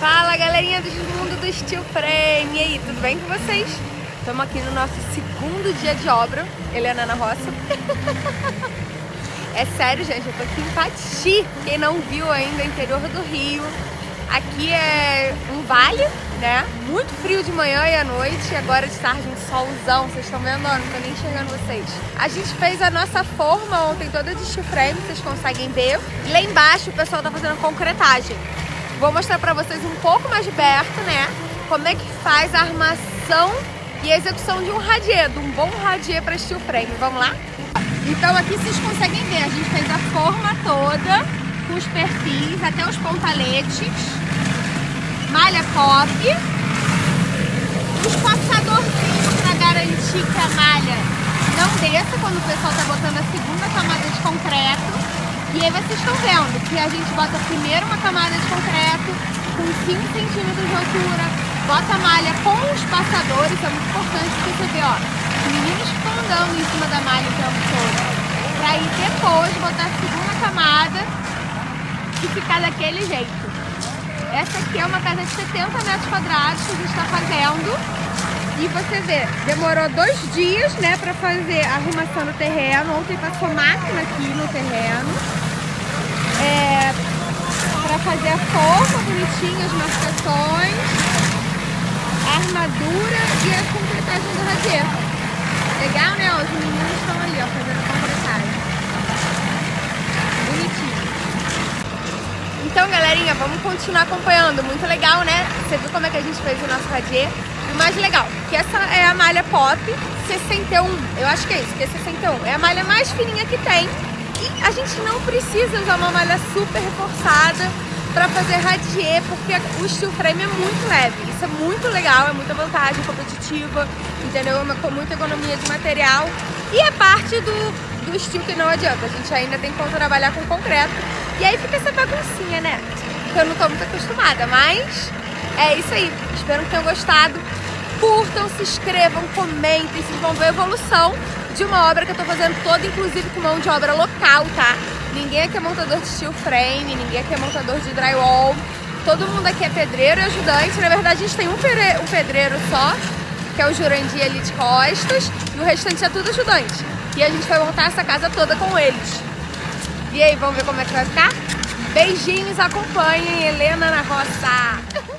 Fala galerinha do mundo do Steel Frame! E aí, tudo bem com vocês? Estamos aqui no nosso segundo dia de obra, Helena na roça. é sério, gente, eu tô aqui em Pati. Quem não viu ainda, interior do Rio. Aqui é um vale, né? Muito frio de manhã e à noite. E agora de tarde um solzão. Vocês estão vendo? Não tô nem enxergando vocês. A gente fez a nossa forma ontem toda de steel frame, vocês conseguem ver. E lá embaixo o pessoal tá fazendo concretagem. Vou mostrar pra vocês um pouco mais de perto, né? Como é que faz a armação e a execução de um radier, de um bom radier para steel frame. Vamos lá? Então aqui vocês conseguem ver, a gente fez a forma toda, com os perfis, até os pontaletes, malha pop, os passadorzinhos para garantir que a malha não desça quando o pessoal está botando a segunda camada de concreto. E aí vocês estão vendo que a gente bota primeiro uma camada de concreto com 5 centímetros de altura, bota a malha com os passadores, é muito importante você ver, ó, os meninos ficam andando em cima da malha o tempo todo. Pra aí depois botar a segunda camada e ficar daquele jeito. Essa aqui é uma casa de 70 metros quadrados que a gente está fazendo. E você vê, demorou dois dias, né, pra fazer a arrumação do terreno. Ontem passou máquina aqui no terreno é, para fazer a forma bonitinha, as marcações, a armadura e a concretagem do radier. Legal, né? Os meninos estão ali, ó, fazendo a concretagem. Bonitinho. Então, galerinha, vamos continuar acompanhando. Muito legal, né? Você viu como é que a gente fez o nosso radier? O mais legal, que essa é a malha pop 61. Eu acho que é isso, que é 61. É a malha mais fininha que tem a gente não precisa usar uma malha super reforçada para fazer radier, porque o steel frame é muito leve. Isso é muito legal, é muita vantagem competitiva, entendeu? É com muita economia de material. E é parte do, do steel que não adianta. A gente ainda tem que trabalhar com concreto. E aí fica essa baguncinha, né? Que eu não tô muito acostumada, mas é isso aí. Espero que tenham gostado. Curtam, se inscrevam, comentem, vocês vão ver a evolução de uma obra que eu tô fazendo toda, inclusive com mão de obra local, tá? Ninguém aqui é montador de steel frame, ninguém aqui é montador de drywall. Todo mundo aqui é pedreiro e ajudante. Na verdade, a gente tem um, pedreiro só, que é o Jurandir ali de costas, e o restante é tudo ajudante. E a gente vai montar essa casa toda com eles. E aí, vamos ver como é que vai ficar? Beijinhos, acompanhem Helena na roça!